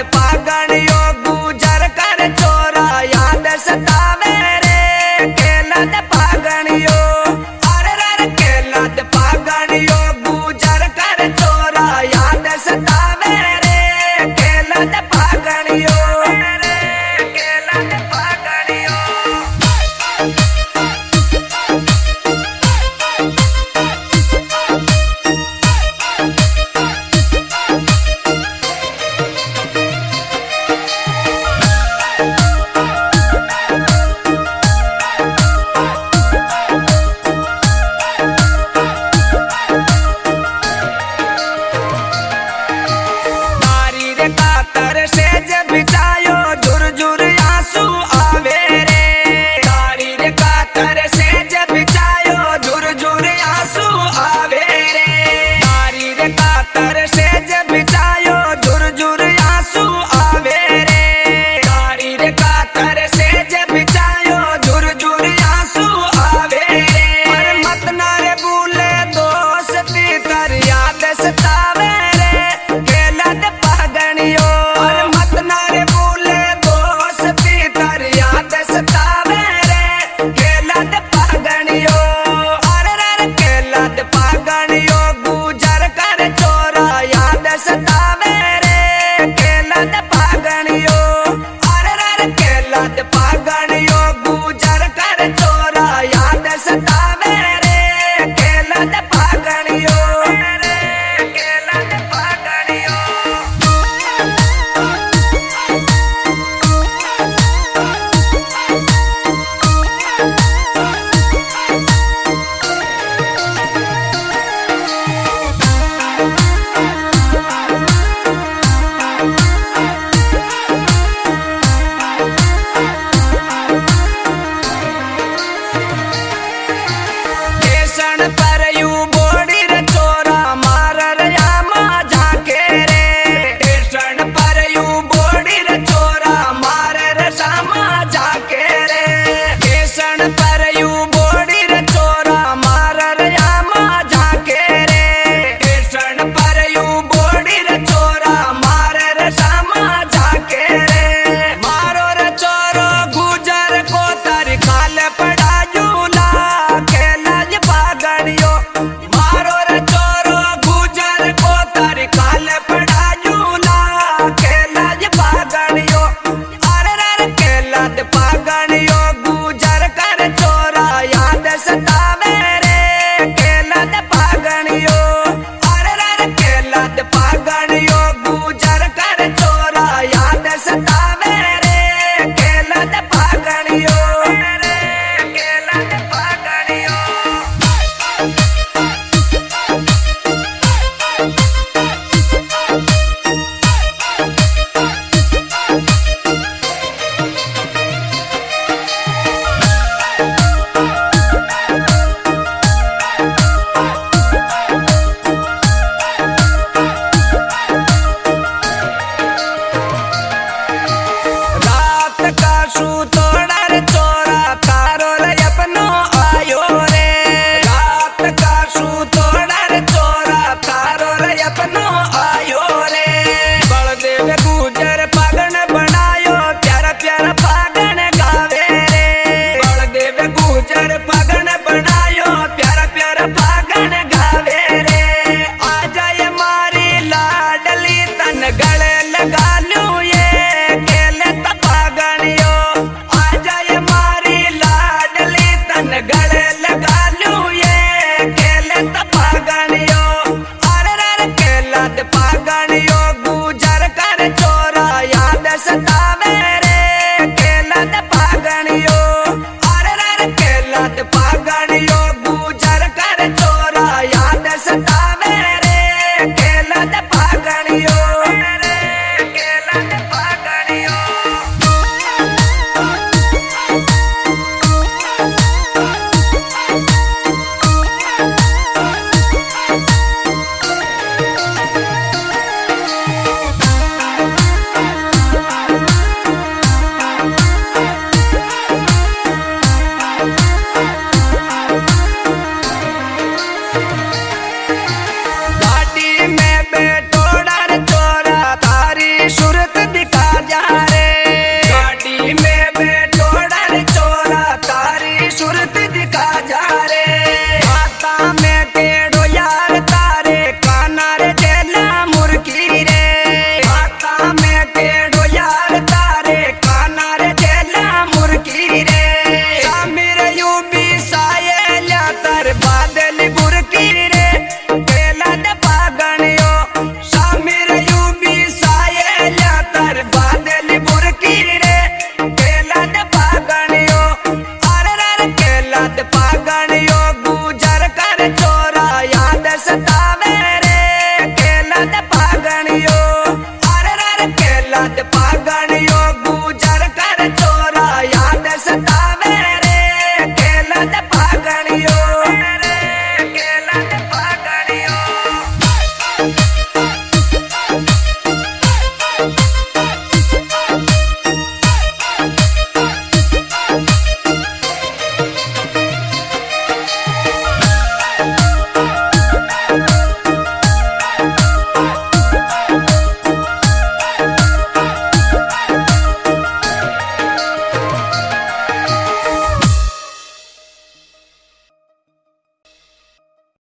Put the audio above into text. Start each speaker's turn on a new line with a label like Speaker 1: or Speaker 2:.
Speaker 1: पागणियो